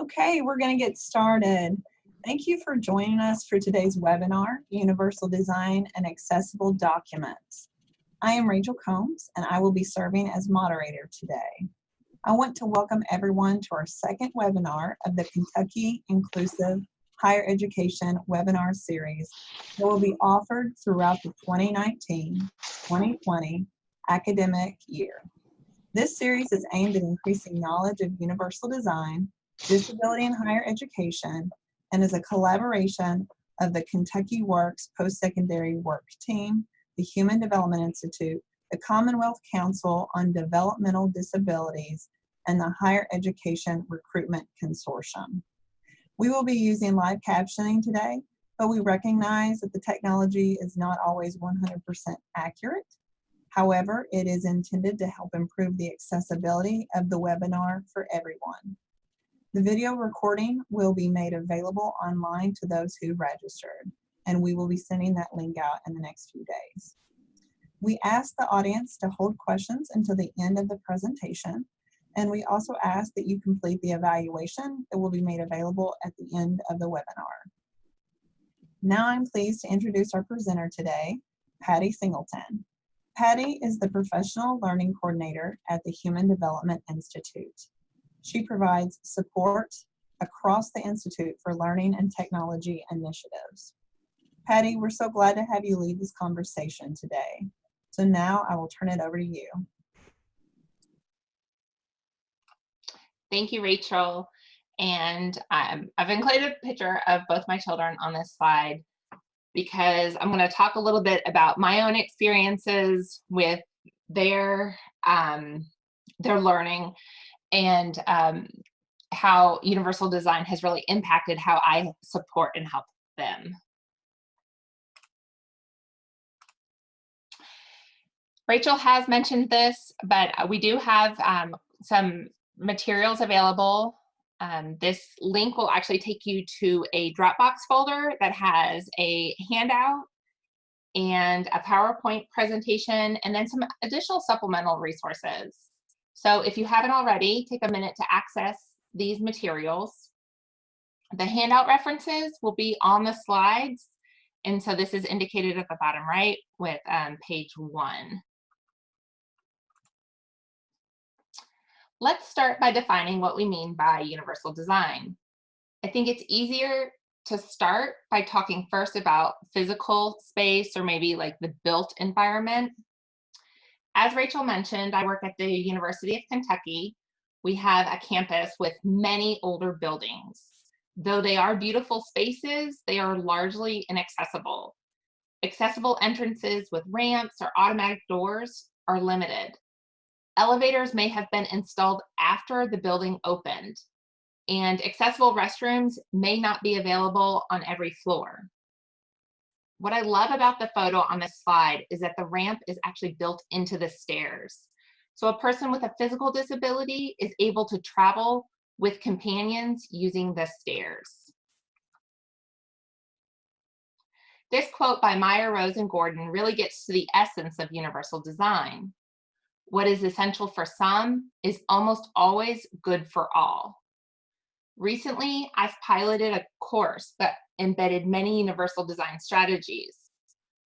Okay, we're going to get started. Thank you for joining us for today's webinar, Universal Design and Accessible Documents. I am Rachel Combs and I will be serving as moderator today. I want to welcome everyone to our second webinar of the Kentucky Inclusive Higher Education webinar series that will be offered throughout the 2019-2020 academic year. This series is aimed at increasing knowledge of universal design, disability in higher education, and is a collaboration of the Kentucky Works Post-Secondary Work Team, the Human Development Institute, the Commonwealth Council on Developmental Disabilities, and the Higher Education Recruitment Consortium. We will be using live captioning today, but we recognize that the technology is not always 100% accurate. However, it is intended to help improve the accessibility of the webinar for everyone. The video recording will be made available online to those who registered, and we will be sending that link out in the next few days. We ask the audience to hold questions until the end of the presentation, and we also ask that you complete the evaluation that will be made available at the end of the webinar. Now I'm pleased to introduce our presenter today, Patty Singleton. Patty is the Professional Learning Coordinator at the Human Development Institute. She provides support across the Institute for learning and technology initiatives. Patty, we're so glad to have you lead this conversation today. So now I will turn it over to you. Thank you, Rachel. And um, I've included a picture of both my children on this slide because I'm going to talk a little bit about my own experiences with their um, their learning and um, how universal design has really impacted how I support and help them. Rachel has mentioned this, but we do have um, some materials available. Um, this link will actually take you to a Dropbox folder that has a handout and a PowerPoint presentation, and then some additional supplemental resources. So if you haven't already, take a minute to access these materials. The handout references will be on the slides. And so this is indicated at the bottom right with um, page one. Let's start by defining what we mean by universal design. I think it's easier to start by talking first about physical space or maybe like the built environment. As Rachel mentioned, I work at the University of Kentucky. We have a campus with many older buildings. Though they are beautiful spaces, they are largely inaccessible. Accessible entrances with ramps or automatic doors are limited. Elevators may have been installed after the building opened, and accessible restrooms may not be available on every floor. What I love about the photo on this slide is that the ramp is actually built into the stairs. So a person with a physical disability is able to travel with companions using the stairs. This quote by Meyer, Rose, and Gordon really gets to the essence of universal design. What is essential for some is almost always good for all. Recently, I've piloted a course that embedded many universal design strategies.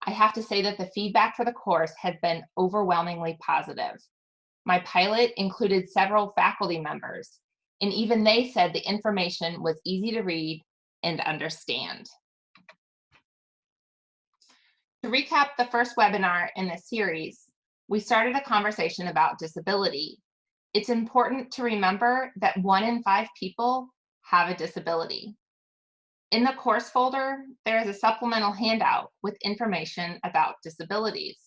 I have to say that the feedback for the course has been overwhelmingly positive. My pilot included several faculty members, and even they said the information was easy to read and understand. To recap the first webinar in this series, we started a conversation about disability. It's important to remember that one in five people have a disability. In the course folder, there is a supplemental handout with information about disabilities.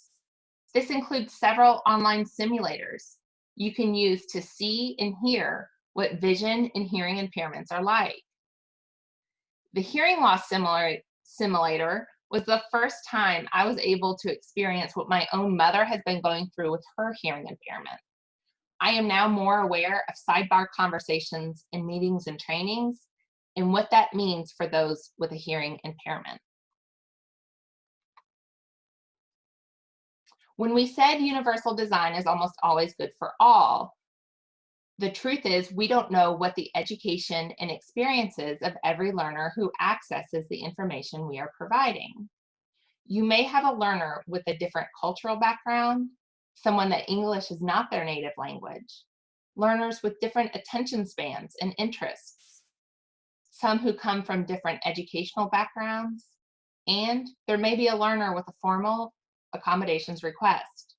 This includes several online simulators you can use to see and hear what vision and hearing impairments are like. The hearing loss simulator was the first time I was able to experience what my own mother has been going through with her hearing impairment. I am now more aware of sidebar conversations in meetings and trainings and what that means for those with a hearing impairment. When we said universal design is almost always good for all, the truth is we don't know what the education and experiences of every learner who accesses the information we are providing. You may have a learner with a different cultural background, someone that English is not their native language, learners with different attention spans and interests, some who come from different educational backgrounds, and there may be a learner with a formal accommodations request.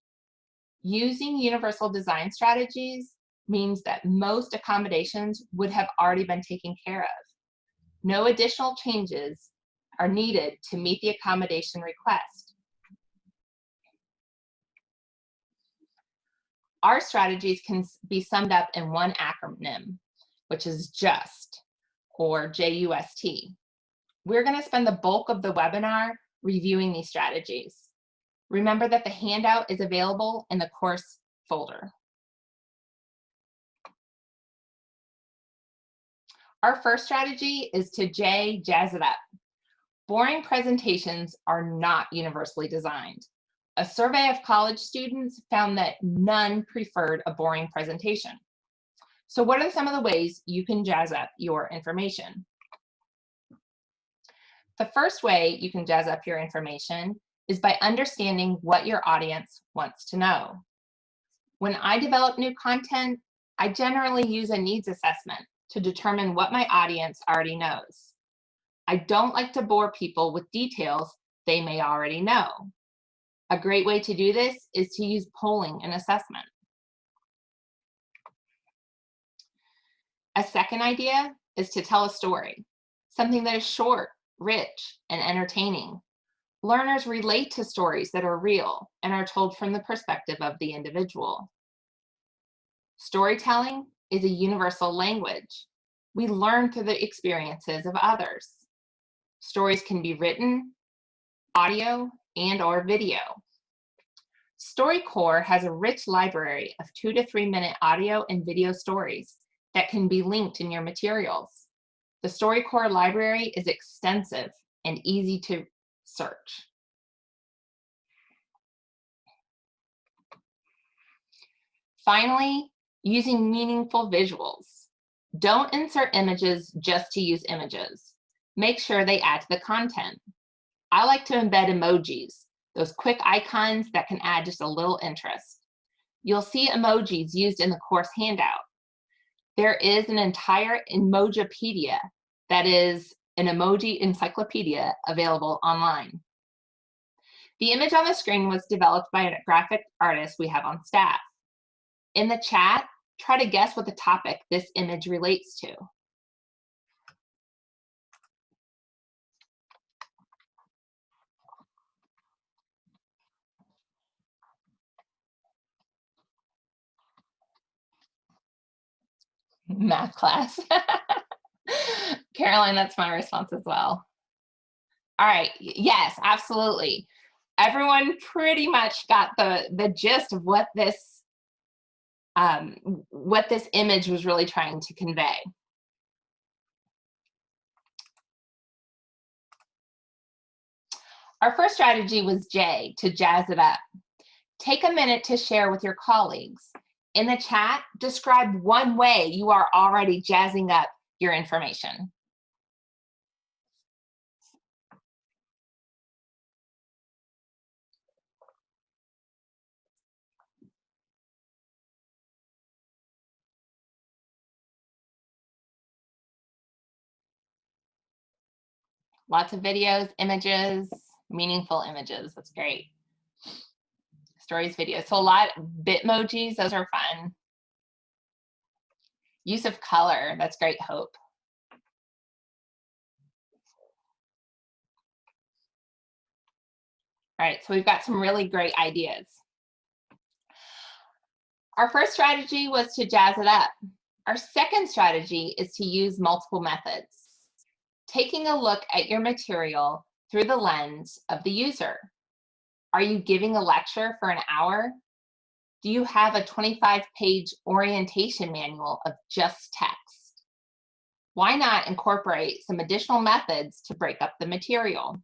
Using universal design strategies means that most accommodations would have already been taken care of. No additional changes are needed to meet the accommodation request. Our strategies can be summed up in one acronym, which is JUST, or J-U-S-T. We're gonna spend the bulk of the webinar reviewing these strategies. Remember that the handout is available in the course folder. Our first strategy is to J, jazz it up. Boring presentations are not universally designed. A survey of college students found that none preferred a boring presentation. So what are some of the ways you can jazz up your information? The first way you can jazz up your information is by understanding what your audience wants to know. When I develop new content, I generally use a needs assessment to determine what my audience already knows. I don't like to bore people with details they may already know. A great way to do this is to use polling and assessment. A second idea is to tell a story, something that is short, rich, and entertaining. Learners relate to stories that are real and are told from the perspective of the individual. Storytelling is a universal language. We learn through the experiences of others. Stories can be written, audio, and or video. StoryCorps has a rich library of two to three minute audio and video stories that can be linked in your materials. The StoryCorps library is extensive and easy to search. Finally, using meaningful visuals. Don't insert images just to use images. Make sure they add to the content. I like to embed emojis, those quick icons that can add just a little interest. You'll see emojis used in the course handout. There is an entire Emojipedia that is an emoji encyclopedia available online. The image on the screen was developed by a graphic artist we have on staff. In the chat, try to guess what the topic this image relates to. Math class. Caroline, that's my response as well. All right, yes, absolutely. Everyone pretty much got the, the gist of what this, um, what this image was really trying to convey. Our first strategy was J, to jazz it up. Take a minute to share with your colleagues. In the chat, describe one way you are already jazzing up your information. Lots of videos, images, meaningful images. That's great. Stories, videos. So a lot Bitmojis, those are fun. Use of color, that's great, Hope. All right, so we've got some really great ideas. Our first strategy was to jazz it up. Our second strategy is to use multiple methods. Taking a look at your material through the lens of the user. Are you giving a lecture for an hour? Do you have a 25 page orientation manual of just text? Why not incorporate some additional methods to break up the material?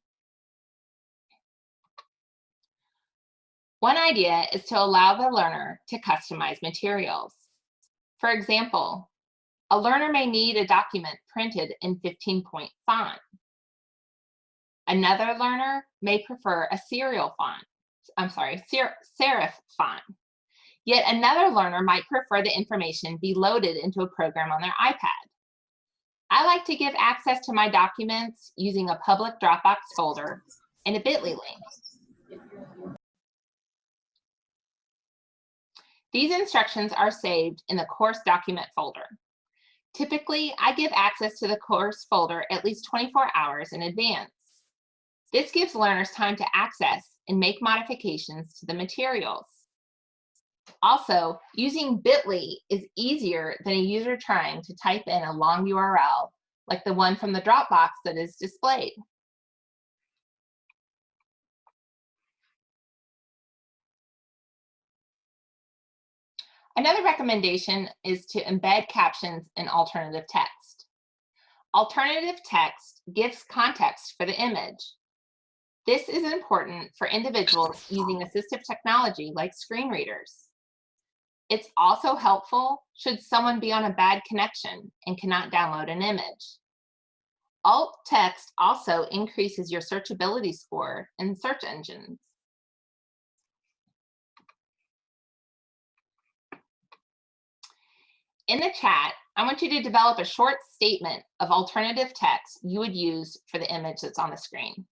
One idea is to allow the learner to customize materials. For example, a learner may need a document printed in 15 point font. Another learner may prefer a serial font, I'm sorry, ser serif font. Yet another learner might prefer the information be loaded into a program on their iPad. I like to give access to my documents using a public Dropbox folder and a bit.ly link. These instructions are saved in the course document folder. Typically, I give access to the course folder at least 24 hours in advance. This gives learners time to access and make modifications to the materials. Also, using bit.ly is easier than a user trying to type in a long URL like the one from the Dropbox that is displayed. Another recommendation is to embed captions in alternative text. Alternative text gives context for the image. This is important for individuals using assistive technology like screen readers. It's also helpful should someone be on a bad connection and cannot download an image. Alt text also increases your searchability score in search engines. In the chat, I want you to develop a short statement of alternative text you would use for the image that's on the screen.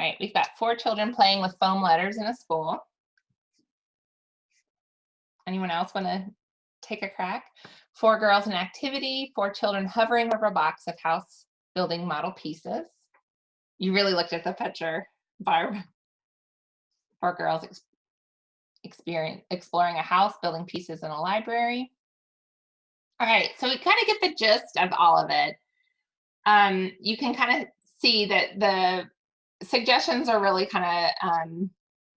All right, we've got four children playing with foam letters in a school. Anyone else want to take a crack? Four girls in activity, four children hovering over a box of house building model pieces. You really looked at the picture, Barb. Four girls ex experience, exploring a house, building pieces in a library. All right, so we kind of get the gist of all of it. Um, you can kind of see that the suggestions are really kind of, um,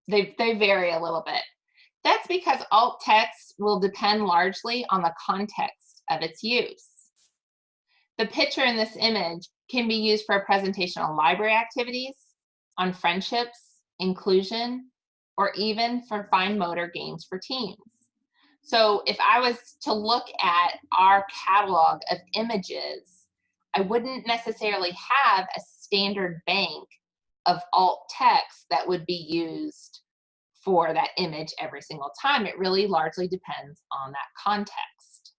they, they vary a little bit. That's because alt text will depend largely on the context of its use. The picture in this image can be used for a presentation on library activities, on friendships, inclusion, or even for fine motor games for teens. So if I was to look at our catalog of images, I wouldn't necessarily have a standard bank of alt text that would be used for that image every single time. It really largely depends on that context.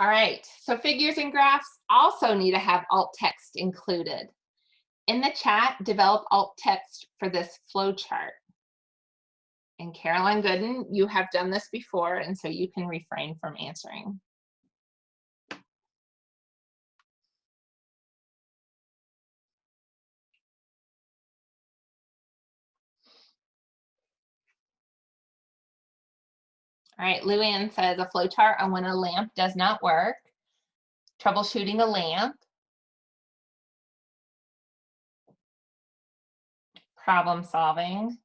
All right, so figures and graphs also need to have alt text included. In the chat, develop alt text for this flow chart. And Caroline Gooden, you have done this before, and so you can refrain from answering. All right, Luann says a flowchart on when a lamp does not work, troubleshooting a lamp, problem solving,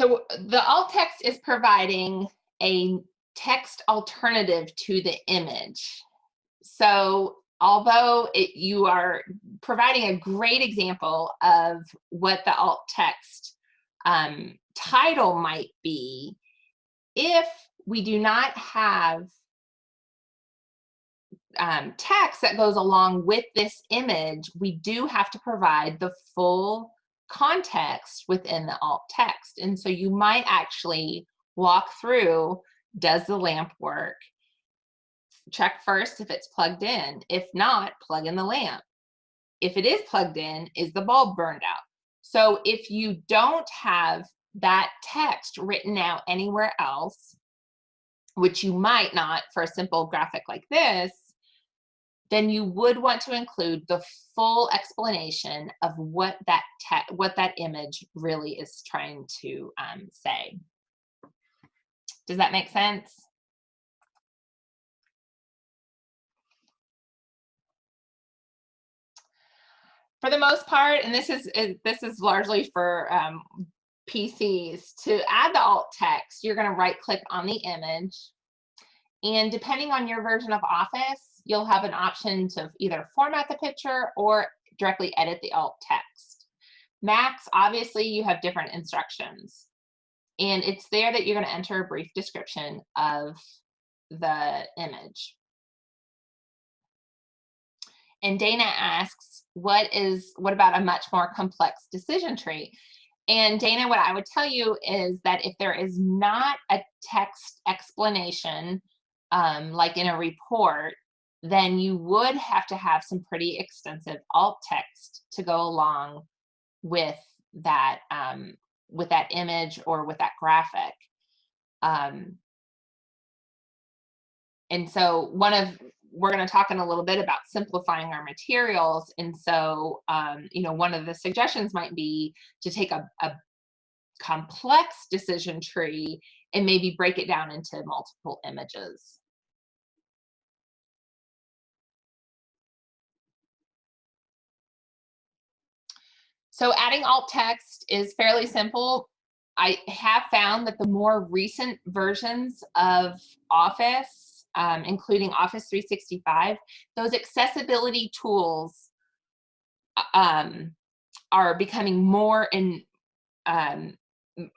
So the alt text is providing a text alternative to the image. So although it, you are providing a great example of what the alt text um, title might be, if we do not have um, text that goes along with this image, we do have to provide the full context within the alt text. And so you might actually walk through, does the lamp work? Check first if it's plugged in. If not, plug in the lamp. If it is plugged in, is the bulb burned out? So if you don't have that text written out anywhere else, which you might not for a simple graphic like this, then you would want to include the full explanation of what that what that image really is trying to um, say. Does that make sense? For the most part, and this is is- this is largely for um, PCs, to add the alt text, you're going to right click on the image. And depending on your version of Office, you'll have an option to either format the picture or directly edit the alt text. Macs, obviously, you have different instructions. And it's there that you're going to enter a brief description of the image. And Dana asks, what is what about a much more complex decision tree? And Dana, what I would tell you is that if there is not a text explanation, um, like in a report, then you would have to have some pretty extensive alt text to go along with that um, with that image or with that graphic. Um, and so one of we're going to talk in a little bit about simplifying our materials. And so, um, you know, one of the suggestions might be to take a, a complex decision tree and maybe break it down into multiple images. So adding alt text is fairly simple. I have found that the more recent versions of Office, um, including Office 365, those accessibility tools um, are becoming more and um,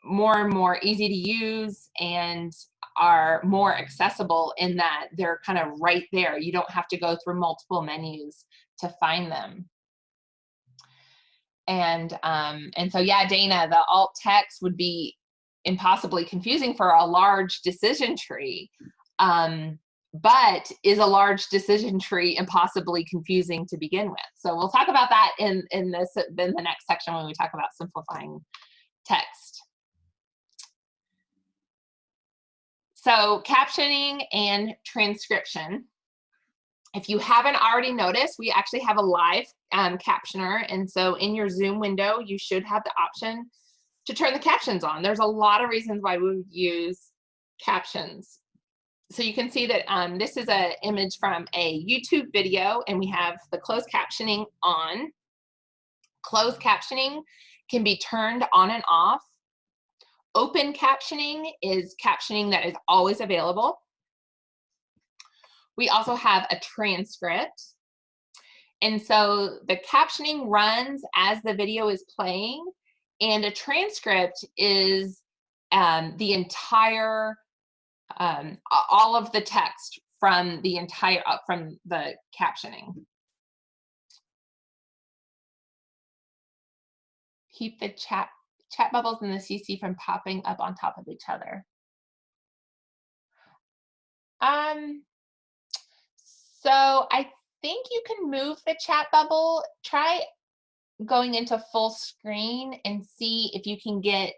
more and more easy to use and are more accessible in that they're kind of right there. You don't have to go through multiple menus to find them and um and so yeah dana the alt text would be impossibly confusing for a large decision tree um but is a large decision tree impossibly confusing to begin with? So we'll talk about that in in this in the next section when we talk about simplifying text. So captioning and transcription if you haven't already noticed, we actually have a live um, captioner. And so in your Zoom window, you should have the option to turn the captions on. There's a lot of reasons why we would use captions. So you can see that um, this is an image from a YouTube video and we have the closed captioning on. Closed captioning can be turned on and off. Open captioning is captioning that is always available. We also have a transcript. And so the captioning runs as the video is playing, and a transcript is um, the entire, um, all of the text from the entire, uh, from the captioning. Keep the chat, chat bubbles in the CC from popping up on top of each other. Um, so I think you can move the chat bubble. Try going into full screen and see if you can get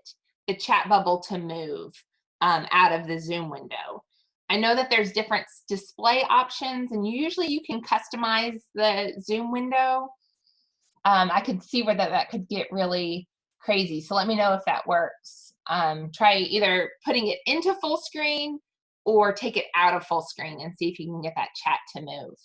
the chat bubble to move um, out of the Zoom window. I know that there's different display options and usually you can customize the Zoom window. Um, I could see where that, that could get really crazy. So let me know if that works. Um, try either putting it into full screen or take it out of full screen and see if you can get that chat to move.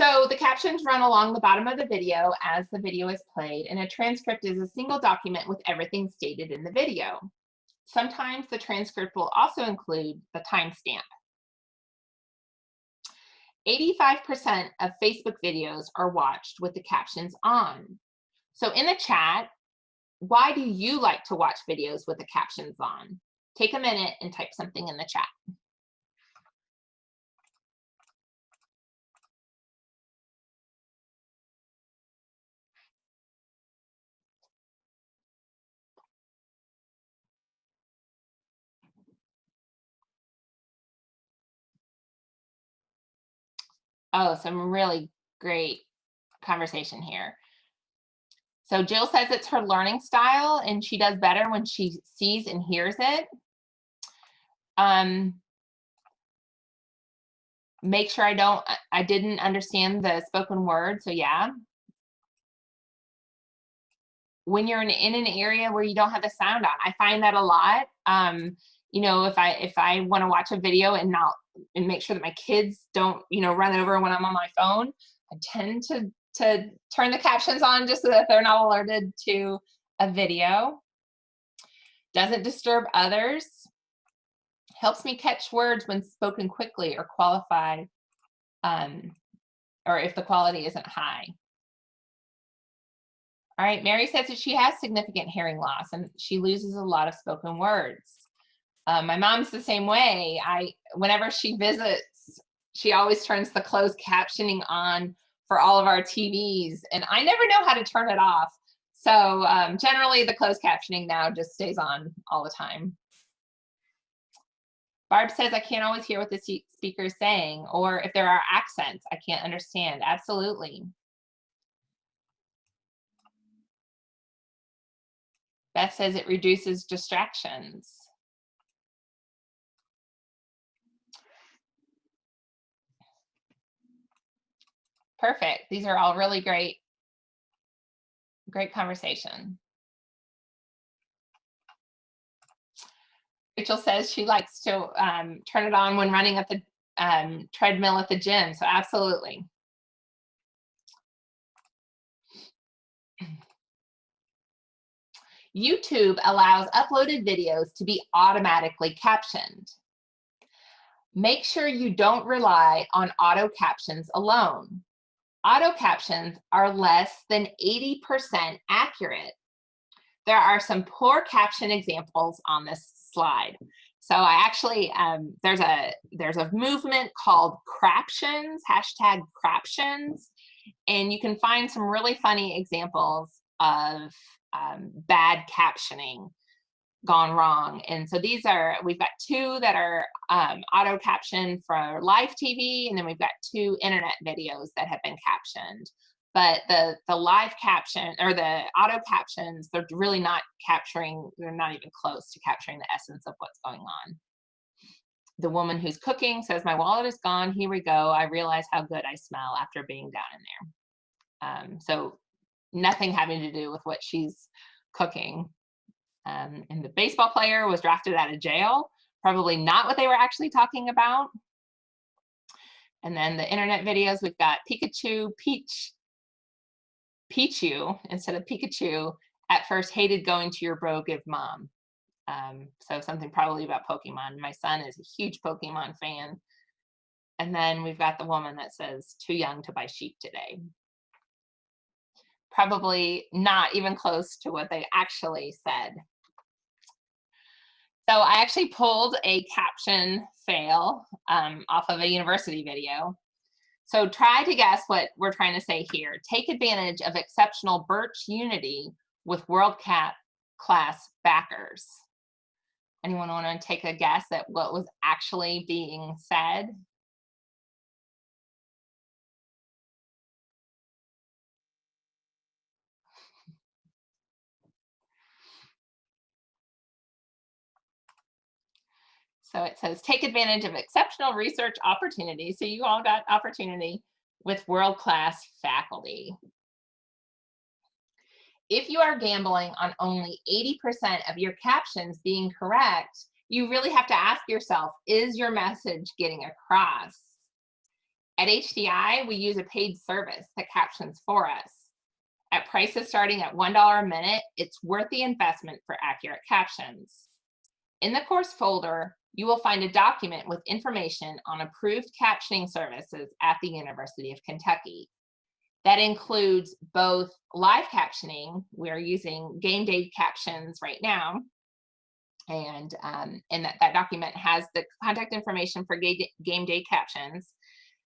So the captions run along the bottom of the video as the video is played, and a transcript is a single document with everything stated in the video. Sometimes the transcript will also include the timestamp. 85% of Facebook videos are watched with the captions on. So in the chat, why do you like to watch videos with the captions on? Take a minute and type something in the chat. Oh, some really great conversation here. So Jill says it's her learning style and she does better when she sees and hears it. Um, make sure I don't, I- didn't understand the spoken word, so yeah. When you're in, in an area where you don't have the sound on, I find that a lot. Um, you know, if I if I want to watch a video and not and make sure that my kids don't, you know, run over when I'm on my phone, I tend to to turn the captions on just so that they're not alerted to a video. Doesn't disturb others. Helps me catch words when spoken quickly or qualified, um, or if the quality isn't high. All right, Mary says that she has significant hearing loss and she loses a lot of spoken words. Um, my mom's the same way. I, whenever she visits, she always turns the closed captioning on for all of our TVs, and I never know how to turn it off. So um, generally, the closed captioning now just stays on all the time. Barb says, I can't always hear what the speaker is saying, or if there are accents, I can't understand. Absolutely. Beth says it reduces distractions. Perfect. These are all really great, great conversation. Rachel says she likes to um, turn it on when running at the um, treadmill at the gym. So absolutely. YouTube allows uploaded videos to be automatically captioned. Make sure you don't rely on auto captions alone. Auto captions are less than 80% accurate. There are some poor caption examples on this slide. So I actually, um, there's a there's a movement called craptions, hashtag craptions, and you can find some really funny examples of um, bad captioning gone wrong. And so these are, we've got two that are um, auto captioned for live TV, and then we've got two internet videos that have been captioned. But the the live caption or the auto captions, they're really not capturing, they're not even close to capturing the essence of what's going on. The woman who's cooking says, My wallet is gone. Here we go. I realize how good I smell after being down in there. Um, so nothing having to do with what she's cooking. Um, and the baseball player was drafted out of jail. Probably not what they were actually talking about. And then the internet videos, we've got Pikachu, Peach, Pichu instead of Pikachu. At first hated going to your bro give mom. Um, so something probably about Pokemon. My son is a huge Pokemon fan. And then we've got the woman that says, too young to buy sheep today probably not even close to what they actually said. So I actually pulled a caption fail um, off of a university video. So try to guess what we're trying to say here. Take advantage of exceptional Birch unity with World Cap class backers. Anyone want to take a guess at what was actually being said? So it says, take advantage of exceptional research opportunities. So you all got opportunity with world-class faculty. If you are gambling on only 80% of your captions being correct, you really have to ask yourself, is your message getting across? At HDI, we use a paid service that captions for us. At prices starting at $1 a minute, it's worth the investment for accurate captions. In the course folder, you will find a document with information on approved captioning services at the University of Kentucky. That includes both live captioning, we're using game day captions right now, and, um, and that, that document has the contact information for game day captions,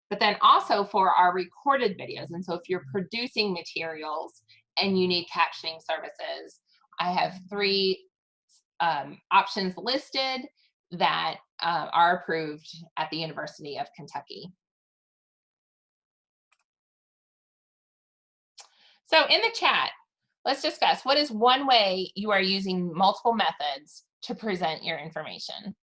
but then also for our recorded videos. And so if you're producing materials and you need captioning services, I have three um, options listed that uh, are approved at the University of Kentucky. So in the chat, Let's discuss what is one way you are using multiple methods to present your information.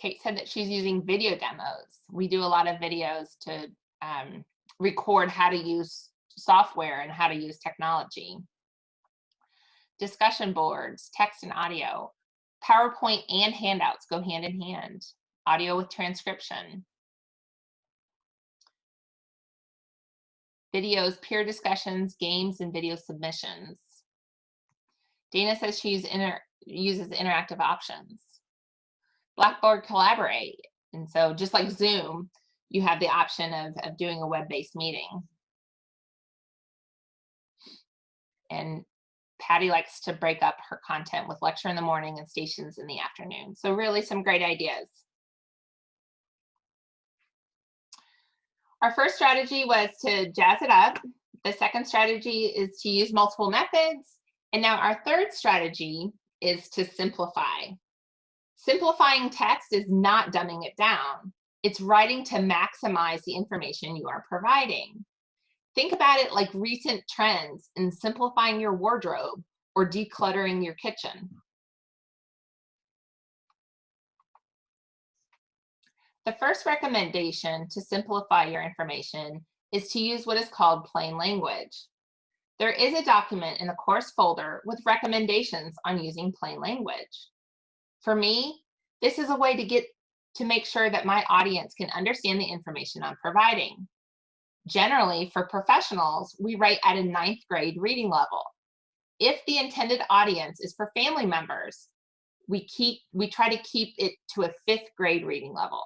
Kate said that she's using video demos. We do a lot of videos to um, record how to use software and how to use technology. Discussion boards, text and audio, PowerPoint and handouts go hand in hand, audio with transcription. Videos, peer discussions, games, and video submissions. Dana says she inter uses interactive options. Blackboard Collaborate. And so just like Zoom, you have the option of, of doing a web-based meeting. And Patty likes to break up her content with lecture in the morning and stations in the afternoon. So really some great ideas. Our first strategy was to jazz it up. The second strategy is to use multiple methods. And now our third strategy is to simplify. Simplifying text is not dumbing it down. It's writing to maximize the information you are providing. Think about it like recent trends in simplifying your wardrobe or decluttering your kitchen. The first recommendation to simplify your information is to use what is called plain language. There is a document in the course folder with recommendations on using plain language. For me, this is a way to get to make sure that my audience can understand the information I'm providing. Generally, for professionals, we write at a ninth grade reading level. If the intended audience is for family members, we keep we try to keep it to a fifth grade reading level.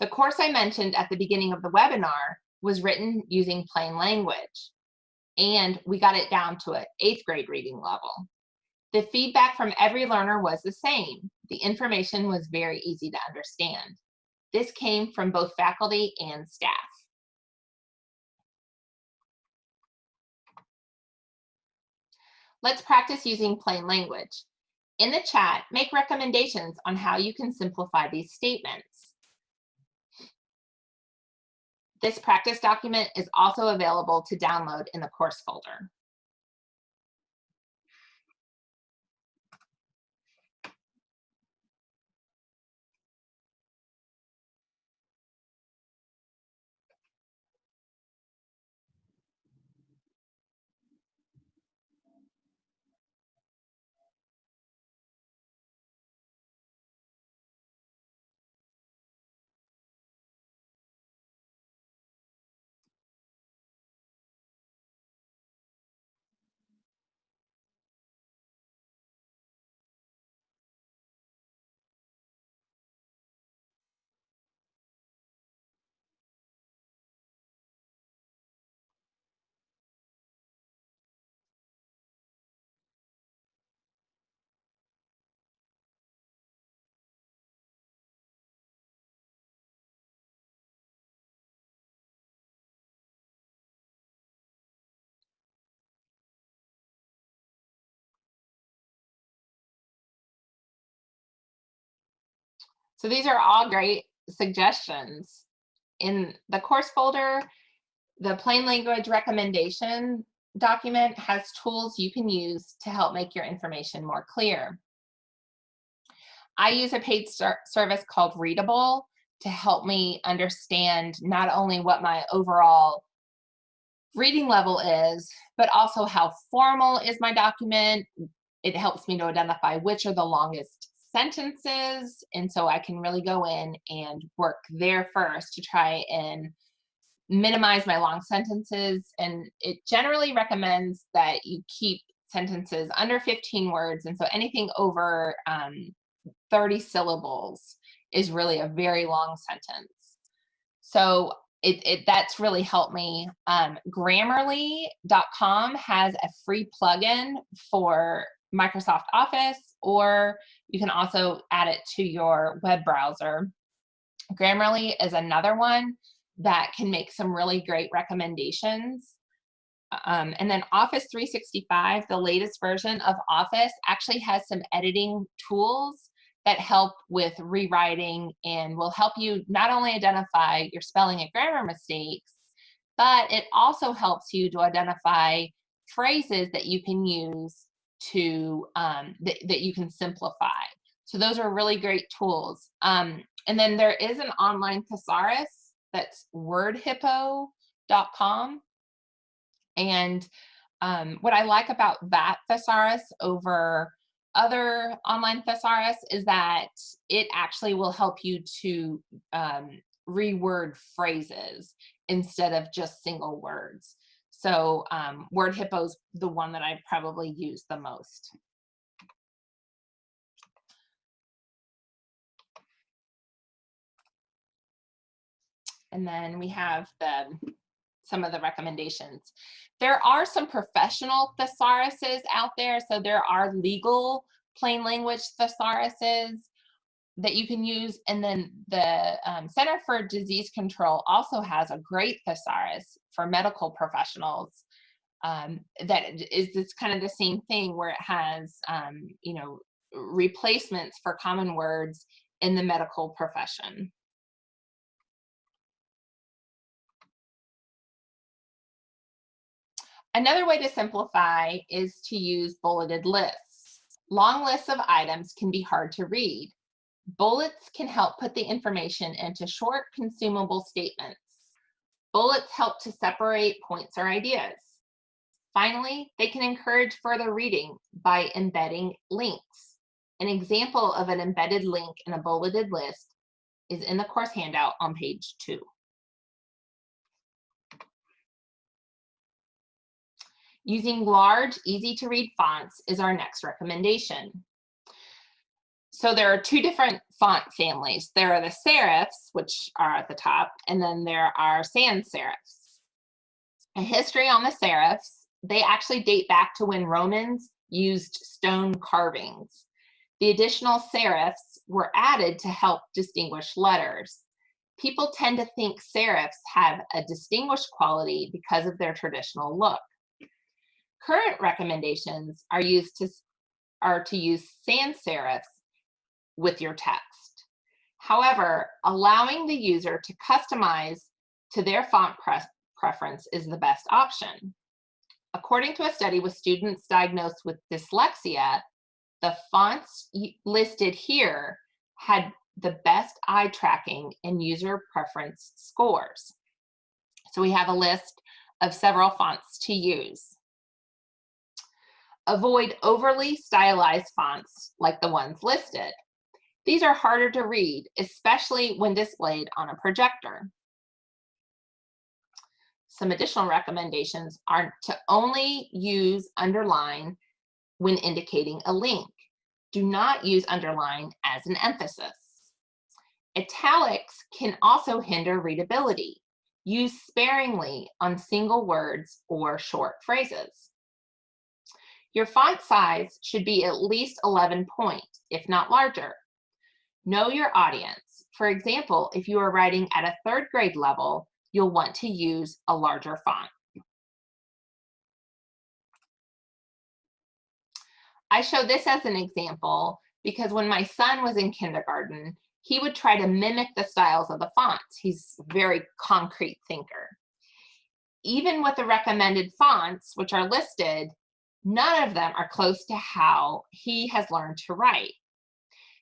The course I mentioned at the beginning of the webinar was written using plain language, and we got it down to an eighth grade reading level. The feedback from every learner was the same. The information was very easy to understand. This came from both faculty and staff. Let's practice using plain language. In the chat, make recommendations on how you can simplify these statements. This practice document is also available to download in the course folder. So these are all great suggestions. In the course folder, the plain language recommendation document has tools you can use to help make your information more clear. I use a paid service called Readable to help me understand not only what my overall reading level is, but also how formal is my document. It helps me to identify which are the longest sentences. And so I can really go in and work there first to try and minimize my long sentences. And it generally recommends that you keep sentences under 15 words. And so anything over um, 30 syllables is really a very long sentence. So it, it that's really helped me. Um, Grammarly.com has a free plugin for Microsoft Office, or you can also add it to your web browser. Grammarly is another one that can make some really great recommendations. Um, and then Office 365, the latest version of Office, actually has some editing tools that help with rewriting and will help you not only identify your spelling and grammar mistakes, but it also helps you to identify phrases that you can use to um, that, that you can simplify. So those are really great tools. Um, and then there is an online thesaurus that's wordhippo.com. And um, what I like about that thesaurus over other online thesaurus is that it actually will help you to um, reword phrases instead of just single words. So um, Word Hippo's the one that I probably use the most. And then we have the some of the recommendations. There are some professional thesauruses out there. So there are legal plain language thesauruses that you can use. And then the um, Center for Disease Control also has a great thesaurus for medical professionals um, that is this kind of the same thing where it has, um, you know, replacements for common words in the medical profession. Another way to simplify is to use bulleted lists. Long lists of items can be hard to read. Bullets can help put the information into short, consumable statements. Bullets help to separate points or ideas. Finally, they can encourage further reading by embedding links. An example of an embedded link in a bulleted list is in the course handout on page two. Using large, easy to read fonts is our next recommendation. So there are two different font families. There are the serifs, which are at the top, and then there are sans serifs. A history on the serifs, they actually date back to when Romans used stone carvings. The additional serifs were added to help distinguish letters. People tend to think serifs have a distinguished quality because of their traditional look. Current recommendations are used to are to use sans serifs with your text. However, allowing the user to customize to their font pre preference is the best option. According to a study with students diagnosed with dyslexia, the fonts listed here had the best eye tracking and user preference scores. So we have a list of several fonts to use. Avoid overly stylized fonts like the ones listed. These are harder to read, especially when displayed on a projector. Some additional recommendations are to only use underline when indicating a link. Do not use underline as an emphasis. Italics can also hinder readability. Use sparingly on single words or short phrases. Your font size should be at least 11 point, if not larger. Know your audience. For example, if you are writing at a third grade level, you'll want to use a larger font. I show this as an example because when my son was in kindergarten, he would try to mimic the styles of the fonts. He's a very concrete thinker. Even with the recommended fonts, which are listed, none of them are close to how he has learned to write.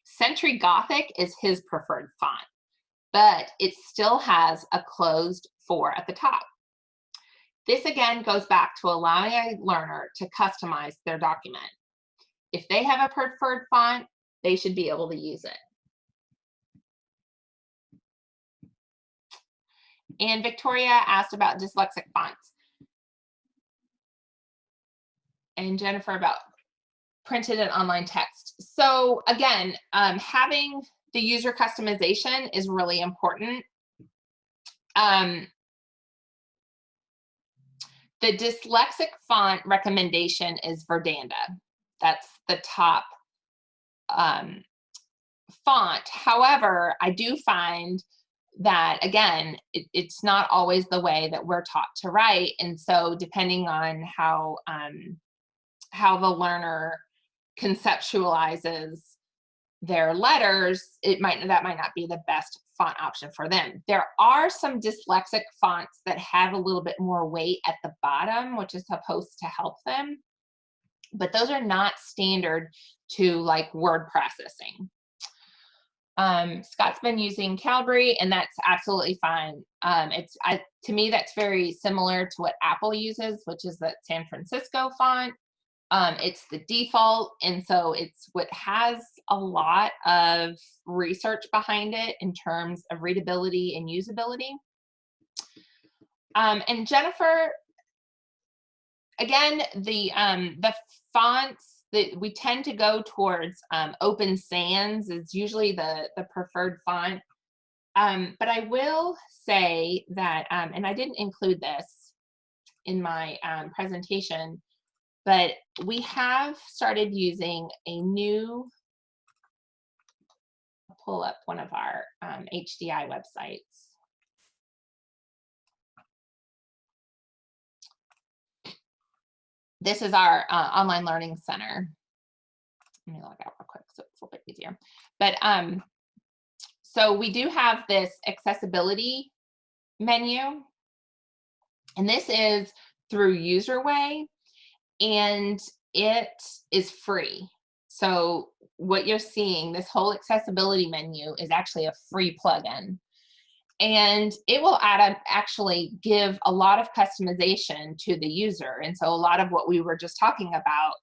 Century Gothic is his preferred font, but it still has a closed four at the top. This again goes back to allowing a learner to customize their document. If they have a preferred font, they should be able to use it. And Victoria asked about dyslexic fonts and Jennifer about printed and online text. So again, um, having the user customization is really important. Um, the dyslexic font recommendation is Verdana. That's the top um, font. However, I do find that again, it, it's not always the way that we're taught to write. And so depending on how, um, how the learner conceptualizes their letters, it might, that might not be the best font option for them. There are some dyslexic fonts that have a little bit more weight at the bottom, which is supposed to help them. But those are not standard to like word processing. Um, Scott's been using Calibri and that's absolutely fine. Um, it's I, to me, that's very similar to what Apple uses, which is that San Francisco font. Um, it's the default. And so it's what has a lot of research behind it in terms of readability and usability. Um, and Jennifer, again, the, um, the fonts that we tend to go towards um, Open Sans is usually the, the preferred font. Um, but I will say that, um, and I didn't include this in my presentation, but we have started using a new, pull up one of our um, HDI websites. This is our uh, online learning center. Let me log out real quick so it's a little bit easier. But um, so we do have this accessibility menu. And this is through UserWay and it is free. So what you're seeing, this whole accessibility menu is actually a free plugin. And it will add up, actually give a lot of customization to the user. And so a lot of what we were just talking about,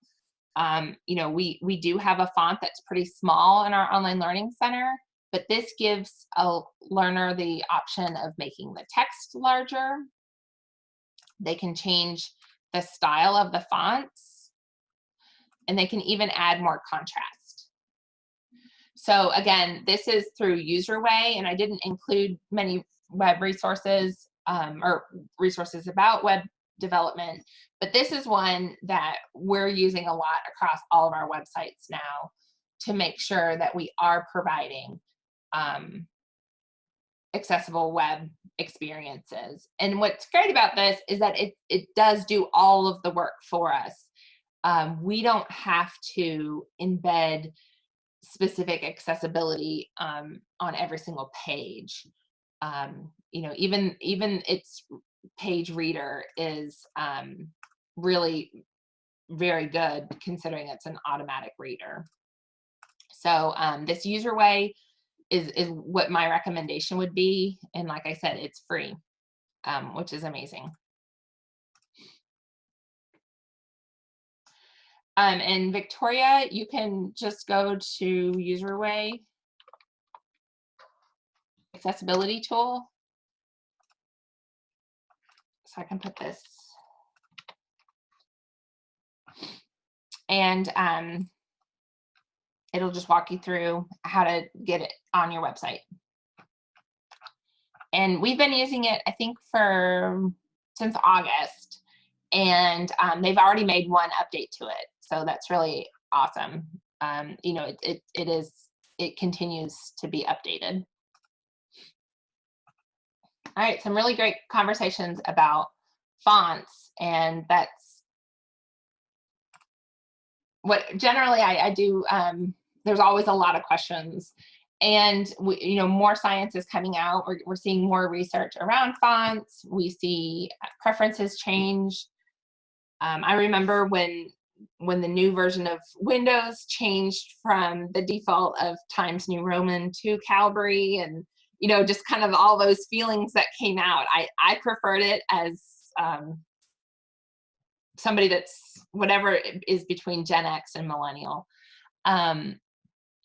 um, you know, we, we do have a font that's pretty small in our online learning center, but this gives a learner the option of making the text larger. They can change the style of the fonts, and they can even add more contrast. So again, this is through UserWay, and I didn't include many web resources um, or resources about web development, but this is one that we're using a lot across all of our websites now to make sure that we are providing um, accessible web experiences. And what's great about this is that it, it does do all of the work for us. Um, we don't have to embed specific accessibility um, on every single page. Um, you know, even even its page reader is um, really very good considering it's an automatic reader. So um, this UserWay is, is what my recommendation would be. And like I said, it's free, um, which is amazing. Um, and Victoria, you can just go to UserWay accessibility tool. So I can put this. And um, it'll just walk you through how to get it on your website. And we've been using it, I think, for since August. And um, they've already made one update to it. So that's really awesome. Um, you know, it, it, it is, it continues to be updated. All right, some really great conversations about fonts and that's what generally I, I do um, there's always a lot of questions. And we, you know more science is coming out. We're, we're seeing more research around fonts. We see preferences change. Um, i remember when when the new version of windows changed from the default of times new roman to calibri and you know just kind of all those feelings that came out. I i preferred it as um, somebody that's whatever is between gen x and millennial. Um,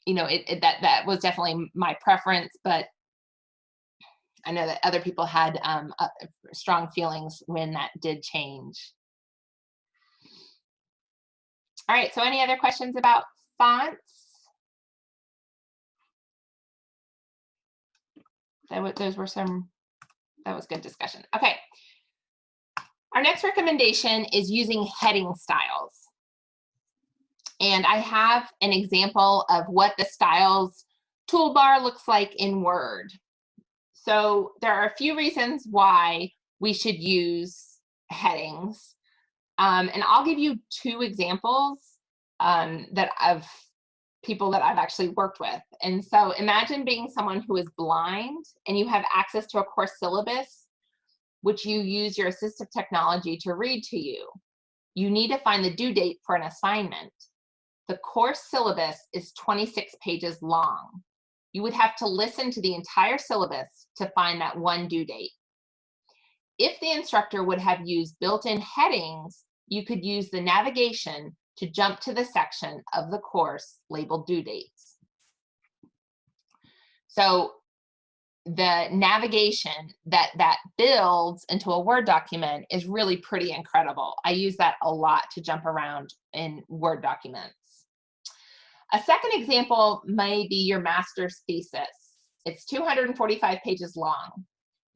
you know, it, it, that that was definitely my preference, but I know that other people had um, uh, strong feelings when that did change. All right, so any other questions about fonts? That those were some, that was good discussion. Okay. Our next recommendation is using heading styles. And I have an example of what the styles toolbar looks like in Word. so there are a few reasons why we should use headings. Um, and I'll give you two examples um, that of people that I've actually worked with. And so imagine being someone who is blind and you have access to a course syllabus, which you use your assistive technology to read to you. You need to find the due date for an assignment. The course syllabus is 26 pages long. You would have to listen to the entire syllabus to find that one due date. If the instructor would have used built-in headings, you could use the navigation to jump to the section of the course labeled due dates. So the navigation that that builds into a Word document is really pretty incredible. I use that a lot to jump around in Word documents. A second example may be your master's thesis. It's 245 pages long.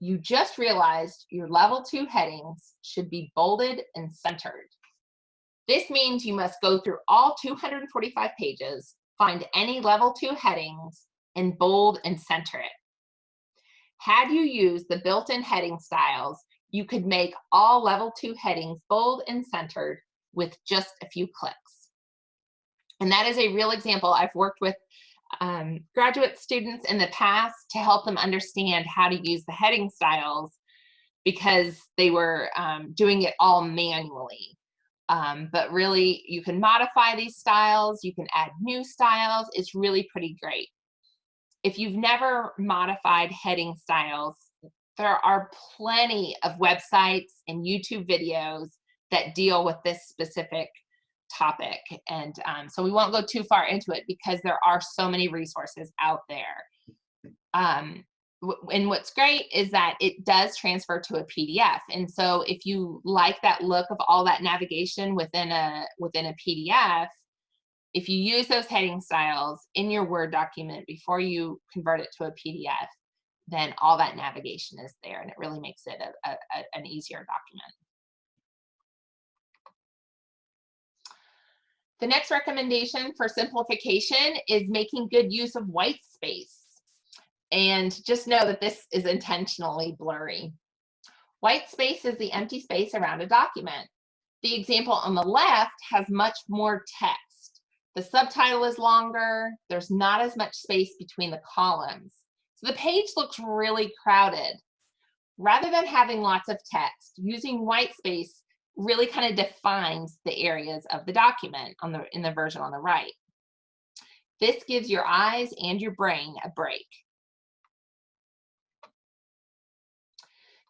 You just realized your level two headings should be bolded and centered. This means you must go through all 245 pages, find any level two headings, and bold and center it. Had you used the built-in heading styles, you could make all level two headings bold and centered with just a few clicks. And that is a real example. I've worked with um, graduate students in the past to help them understand how to use the heading styles because they were um, doing it all manually. Um, but really, you can modify these styles, you can add new styles. It's really pretty great. If you've never modified heading styles, there are plenty of websites and YouTube videos that deal with this specific topic. And um, so we won't go too far into it because there are so many resources out there. Um, and what's great is that it does transfer to a PDF. And so if you like that look of all that navigation within a within a PDF, if you use those heading styles in your Word document before you convert it to a PDF, then all that navigation is there and it really makes it a, a, a, an easier document. The next recommendation for simplification is making good use of white space. And just know that this is intentionally blurry. White space is the empty space around a document. The example on the left has much more text. The subtitle is longer. There's not as much space between the columns. So the page looks really crowded. Rather than having lots of text, using white space really kind of defines the areas of the document on the in the version on the right. This gives your eyes and your brain a break.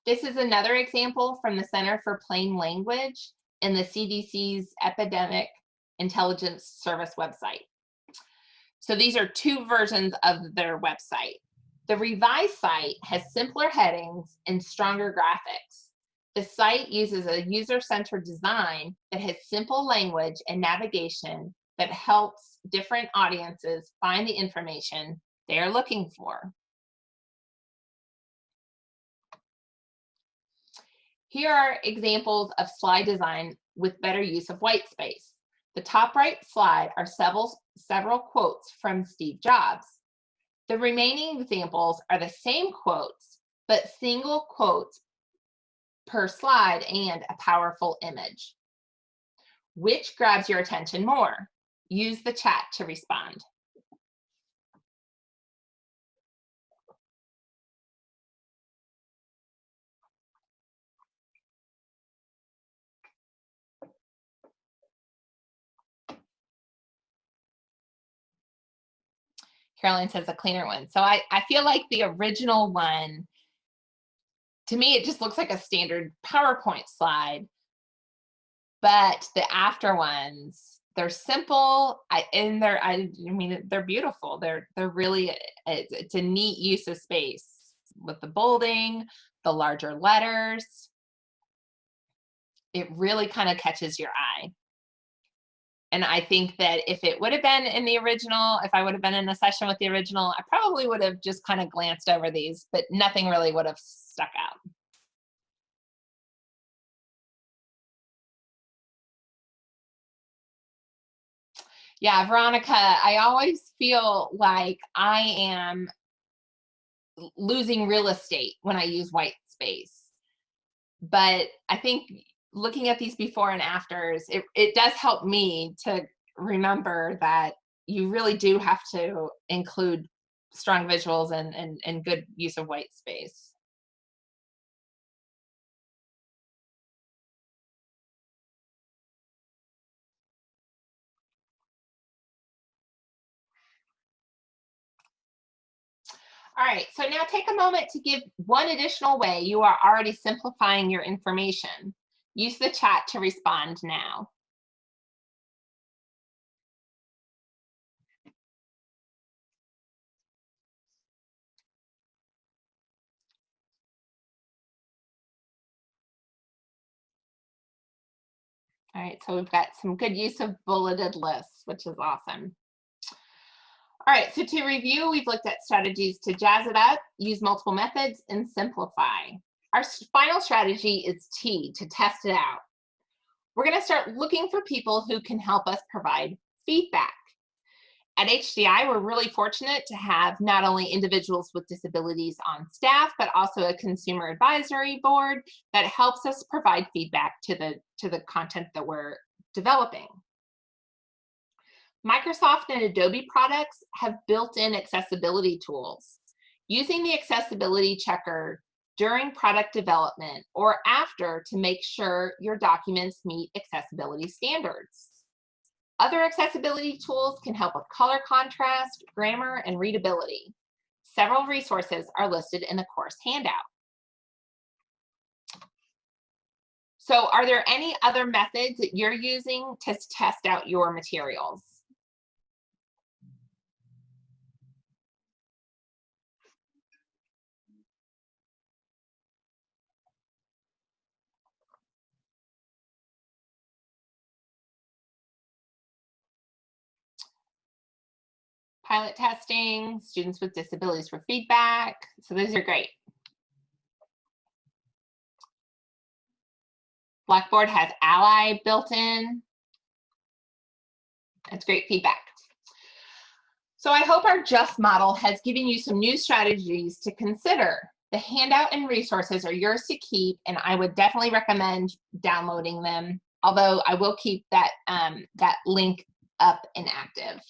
This is another example from the Center for Plain Language in the CDC's Epidemic Intelligence Service website. So these are two versions of their website. The revised site has simpler headings and stronger graphics. The site uses a user-centered design that has simple language and navigation that helps different audiences find the information they are looking for. Here are examples of slide design with better use of white space. The top right slide are several, several quotes from Steve Jobs. The remaining examples are the same quotes, but single quotes per slide and a powerful image. Which grabs your attention more? Use the chat to respond. Caroline says a cleaner one. So I, I feel like the original one, to me, it just looks like a standard PowerPoint slide. But the after ones, they're simple I, and they're, I, mean, they're beautiful. They're, they're really, it's, it's a neat use of space with the bolding, the larger letters. It really kind of catches your eye. And I think that if it would have been in the original, if I would have been in a session with the original, I probably would have just kind of glanced over these, but nothing really would have stuck out. Yeah, Veronica, I always feel like I am losing real estate when I use white space. But I think looking at these before and afters, it, it does help me to remember that you really do have to include strong visuals and, and, and good use of white space. All right, so now take a moment to give one additional way you are already simplifying your information. Use the chat to respond now. All right, so we've got some good use of bulleted lists, which is awesome. All right, so to review, we've looked at strategies to jazz it up, use multiple methods, and simplify. Our final strategy is T, to test it out. We're gonna start looking for people who can help us provide feedback. At HDI, we're really fortunate to have not only individuals with disabilities on staff, but also a consumer advisory board that helps us provide feedback to the, to the content that we're developing. Microsoft and Adobe products have built-in accessibility tools. Using the accessibility checker during product development or after to make sure your documents meet accessibility standards. Other accessibility tools can help with color contrast, grammar, and readability. Several resources are listed in the course handout. So are there any other methods that you're using to test out your materials? Pilot testing, students with disabilities for feedback. So those are great. Blackboard has Ally built in. That's great feedback. So I hope our JUST model has given you some new strategies to consider. The handout and resources are yours to keep, and I would definitely recommend downloading them, although I will keep that, um, that link up and active.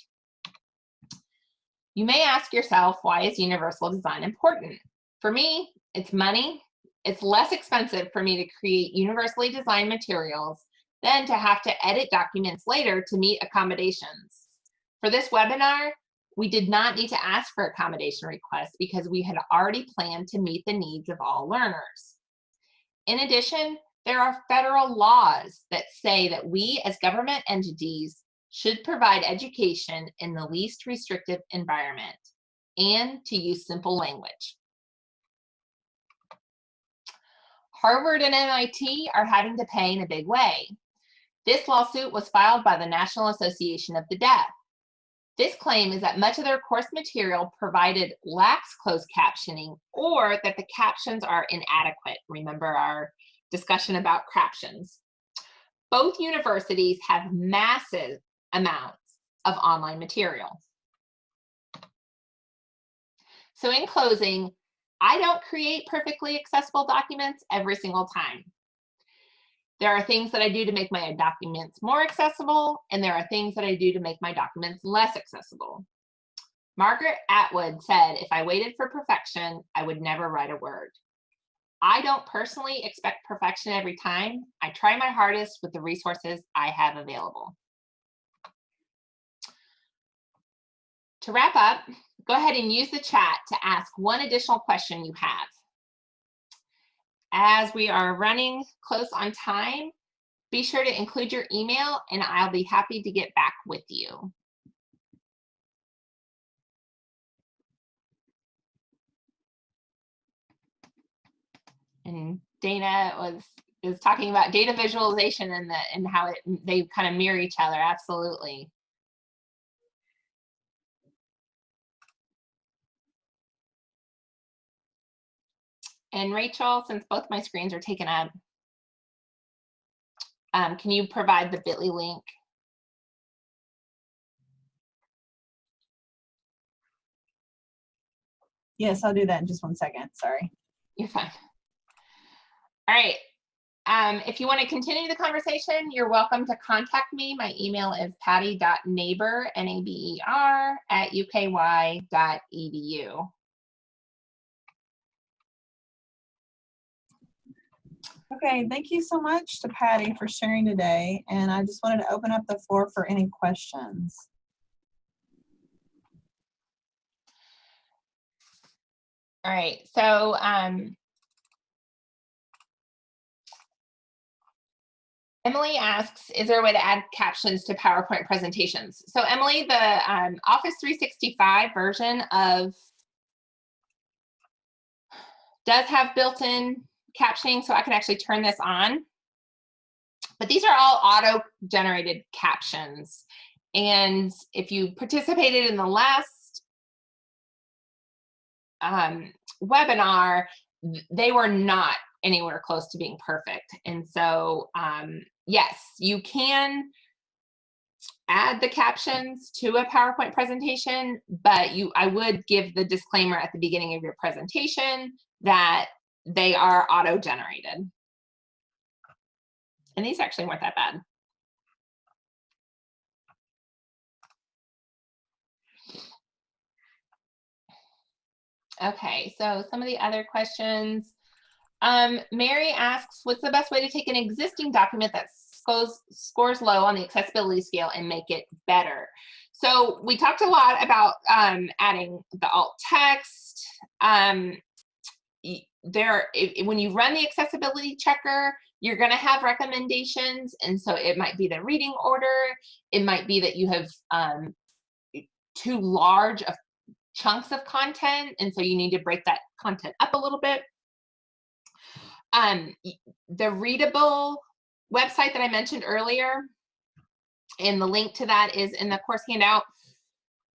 You may ask yourself, why is universal design important? For me, it's money. It's less expensive for me to create universally designed materials than to have to edit documents later to meet accommodations. For this webinar, we did not need to ask for accommodation requests because we had already planned to meet the needs of all learners. In addition, there are federal laws that say that we as government entities should provide education in the least restrictive environment and to use simple language. Harvard and MIT are having to pay in a big way. This lawsuit was filed by the National Association of the Deaf. This claim is that much of their course material provided lacks closed captioning or that the captions are inadequate. Remember our discussion about captions. Both universities have massive amounts of online material. So in closing, I don't create perfectly accessible documents every single time. There are things that I do to make my documents more accessible, and there are things that I do to make my documents less accessible. Margaret Atwood said, if I waited for perfection, I would never write a word. I don't personally expect perfection every time. I try my hardest with the resources I have available. To wrap up, go ahead and use the chat to ask one additional question you have. As we are running close on time, be sure to include your email and I'll be happy to get back with you. And Dana was is talking about data visualization and the and how it they kind of mirror each other. Absolutely. And Rachel, since both my screens are taken up, um, can you provide the bit.ly link? Yes, I'll do that in just one second. Sorry. You're fine. All right. Um, if you want to continue the conversation, you're welcome to contact me. My email is patty.naber, N-A-B-E-R, at uky.edu. Okay, thank you so much to Patty for sharing today. And I just wanted to open up the floor for any questions. All right, so um, Emily asks, is there a way to add captions to PowerPoint presentations? So Emily, the um, Office 365 version of does have built-in captioning, so I can actually turn this on. But these are all auto-generated captions. And if you participated in the last um, webinar, they were not anywhere close to being perfect. And so, um, yes, you can add the captions to a PowerPoint presentation, but you, I would give the disclaimer at the beginning of your presentation that they are auto-generated. And these actually weren't that bad. Okay, so some of the other questions. Um, Mary asks, what's the best way to take an existing document that scores, scores low on the accessibility scale and make it better? So we talked a lot about um, adding the alt text. Um, there, if, when you run the accessibility checker, you're going to have recommendations. And so it might be the reading order. It might be that you have um, too large of chunks of content. And so you need to break that content up a little bit. Um, the readable website that I mentioned earlier, and the link to that is in the course handout.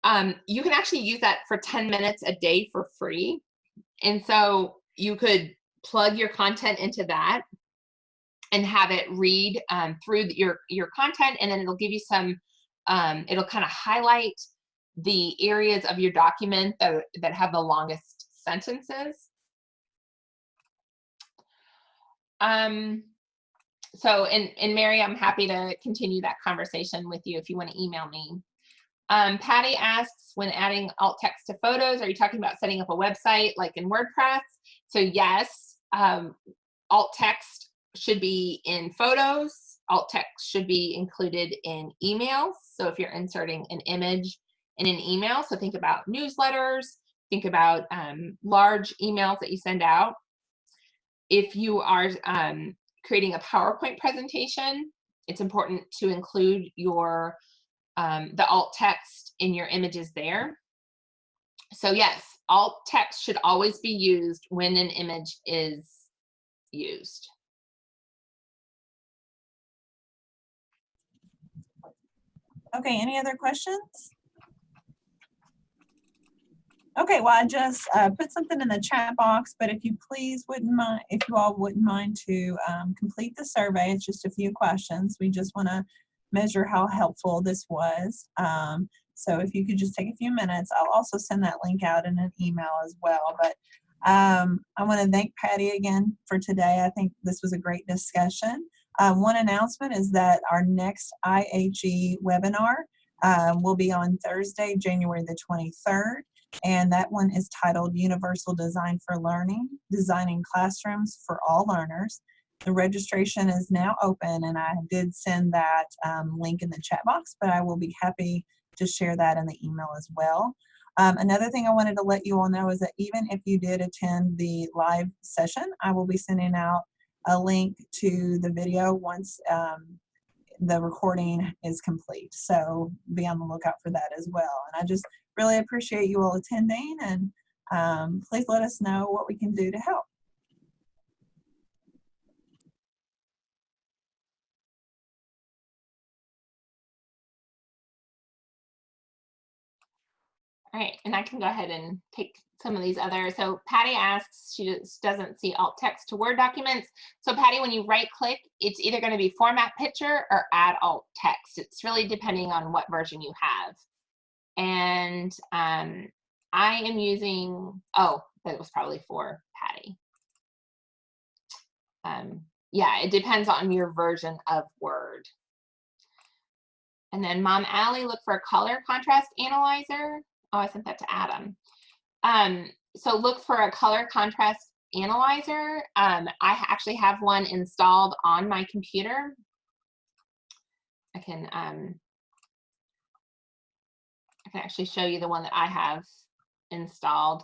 Um, you can actually use that for 10 minutes a day for free. And so you could plug your content into that and have it read um, through your, your content, and then it'll give you some, um, it'll kind of highlight the areas of your document that, that have the longest sentences. Um, so, and, and Mary, I'm happy to continue that conversation with you if you want to email me. Um, Patty asks, when adding alt text to photos, are you talking about setting up a website like in WordPress? So yes, um, alt text should be in photos. Alt text should be included in emails. So if you're inserting an image in an email, so think about newsletters, think about um, large emails that you send out. If you are um, creating a PowerPoint presentation, it's important to include your um, the alt text in your images there. So yes, alt text should always be used when an image is used. Okay, any other questions? Okay, well, I just uh, put something in the chat box, but if you please wouldn't mind, if you all wouldn't mind to um, complete the survey, it's just a few questions. We just want to measure how helpful this was. Um, so if you could just take a few minutes, I'll also send that link out in an email as well. But um, I want to thank Patty again for today. I think this was a great discussion. Uh, one announcement is that our next IHE webinar um, will be on Thursday, January the 23rd and that one is titled Universal Design for Learning, Designing Classrooms for All Learners. The registration is now open and I did send that um, link in the chat box, but I will be happy to share that in the email as well. Um, another thing I wanted to let you all know is that even if you did attend the live session, I will be sending out a link to the video once um, the recording is complete. So be on the lookout for that as well. And I just really appreciate you all attending and um, please let us know what we can do to help. All right, and I can go ahead and take some of these other. So Patty asks, she just doesn't see alt text to Word documents. So Patty, when you right click, it's either gonna be format picture or add alt text. It's really depending on what version you have. And um, I am using, oh, that was probably for Patty. Um, yeah, it depends on your version of Word. And then Mom Allie, look for a color contrast analyzer. Oh, I sent that to Adam. Um, so look for a color contrast analyzer. Um, I actually have one installed on my computer. I can um, I can actually show you the one that I have installed.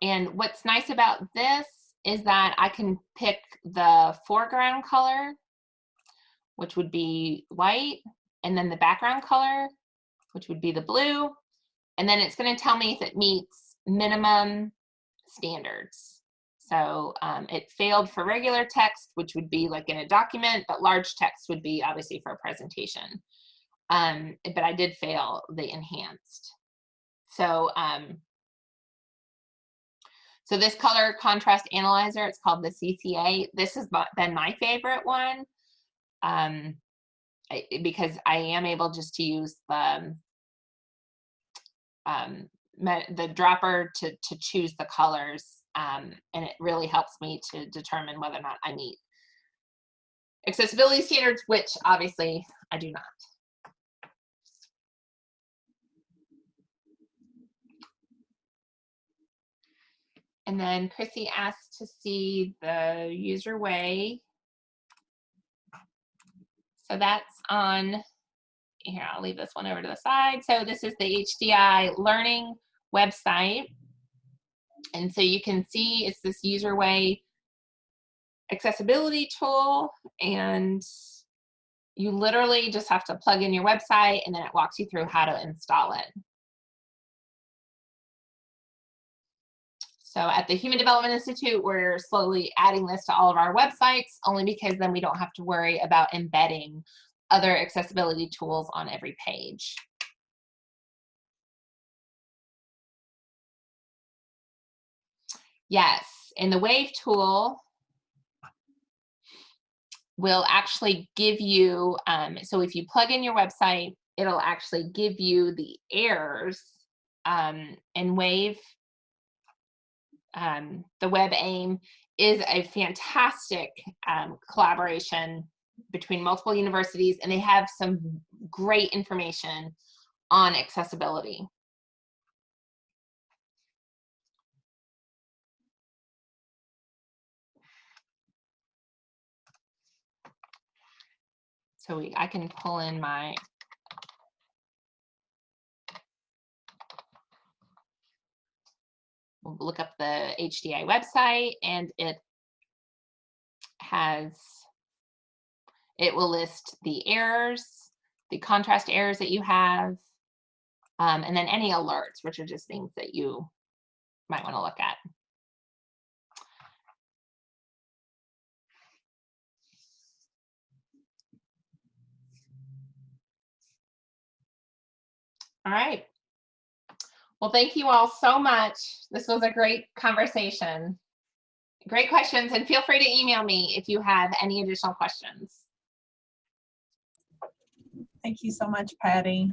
And what's nice about this is that I can pick the foreground color, which would be white, and then the background color, which would be the blue. And then it's gonna tell me if it meets minimum standards. So um, it failed for regular text, which would be like in a document, but large text would be obviously for a presentation. Um, but I did fail the enhanced. So, um, so this color contrast analyzer, it's called the CCA. This has been my favorite one um, I, because I am able just to use the, um, the dropper to, to choose the colors. Um, and it really helps me to determine whether or not I meet accessibility standards, which obviously I do not. And then Chrissy asked to see the UserWay. So that's on, here, I'll leave this one over to the side. So this is the HDI learning website. And so you can see it's this UserWay accessibility tool and you literally just have to plug in your website and then it walks you through how to install it. So at the Human Development Institute, we're slowly adding this to all of our websites, only because then we don't have to worry about embedding other accessibility tools on every page. Yes, and the WAVE tool will actually give you, um, so if you plug in your website, it'll actually give you the errors um, and WAVE um, the WebAIM is a fantastic um, collaboration between multiple universities and they have some great information on accessibility. So we, I can pull in my look up the HDI website and it has, it will list the errors, the contrast errors that you have, um, and then any alerts, which are just things that you might want to look at. All right. Well, thank you all so much. This was a great conversation. Great questions, and feel free to email me if you have any additional questions. Thank you so much, Patty.